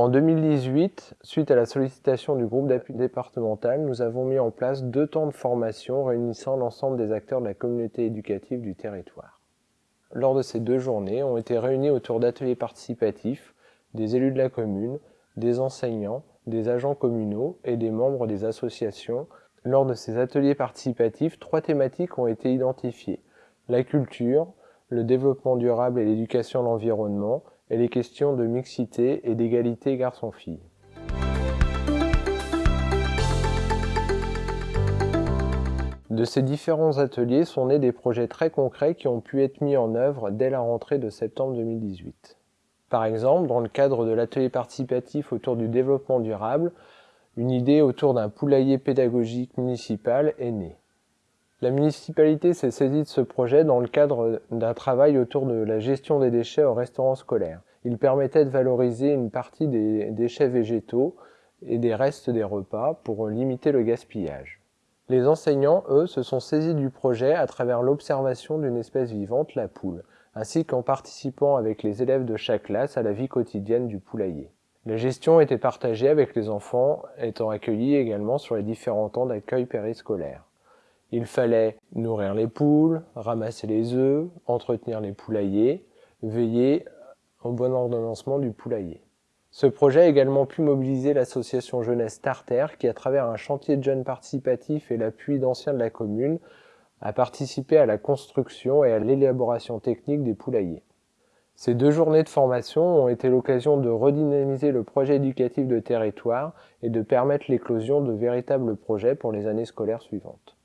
En 2018, suite à la sollicitation du groupe départemental, nous avons mis en place deux temps de formation réunissant l'ensemble des acteurs de la communauté éducative du territoire. Lors de ces deux journées, ont été réunis autour d'ateliers participatifs des élus de la commune, des enseignants, des agents communaux et des membres des associations. Lors de ces ateliers participatifs, trois thématiques ont été identifiées. La culture, le développement durable et l'éducation à l'environnement, et les questions de mixité et d'égalité garçon-fille. De ces différents ateliers sont nés des projets très concrets qui ont pu être mis en œuvre dès la rentrée de septembre 2018. Par exemple, dans le cadre de l'atelier participatif autour du développement durable, une idée autour d'un poulailler pédagogique municipal est née. La municipalité s'est saisie de ce projet dans le cadre d'un travail autour de la gestion des déchets au restaurant scolaire. Il permettait de valoriser une partie des déchets végétaux et des restes des repas pour limiter le gaspillage. Les enseignants, eux, se sont saisis du projet à travers l'observation d'une espèce vivante, la poule, ainsi qu'en participant avec les élèves de chaque classe à la vie quotidienne du poulailler. La gestion était partagée avec les enfants étant accueillis également sur les différents temps d'accueil périscolaire. Il fallait nourrir les poules, ramasser les œufs, entretenir les poulaillers, veiller au bon ordonnancement du poulailler. Ce projet a également pu mobiliser l'association jeunesse Starter qui, à travers un chantier de jeunes participatifs et l'appui d'anciens de la commune, a participé à la construction et à l'élaboration technique des poulaillers. Ces deux journées de formation ont été l'occasion de redynamiser le projet éducatif de territoire et de permettre l'éclosion de véritables projets pour les années scolaires suivantes.